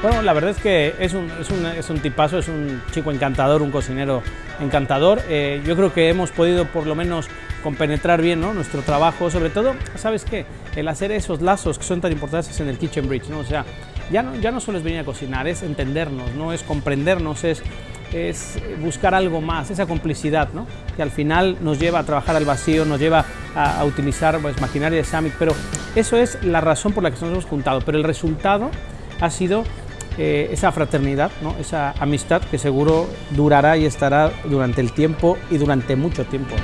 Bueno, la verdad es que es un, es un, es un tipazo, es un chico encantador, un cocinero encantador. Eh, yo creo que hemos podido por lo menos compenetrar bien ¿no? nuestro trabajo, sobre todo, ¿sabes qué? El hacer esos lazos que son tan importantes en el Kitchen Bridge, ¿no? O sea, ya no, ya no solo es venir a cocinar, es entendernos, ¿no? Es comprendernos, es, es buscar algo más, esa complicidad, ¿no? Que al final nos lleva a trabajar al vacío, nos lleva a, a utilizar pues, maquinaria de Samic, pero eso es la razón por la que nos hemos juntado, pero el resultado ha sido eh, esa fraternidad, ¿no? esa amistad que seguro durará y estará durante el tiempo y durante mucho tiempo.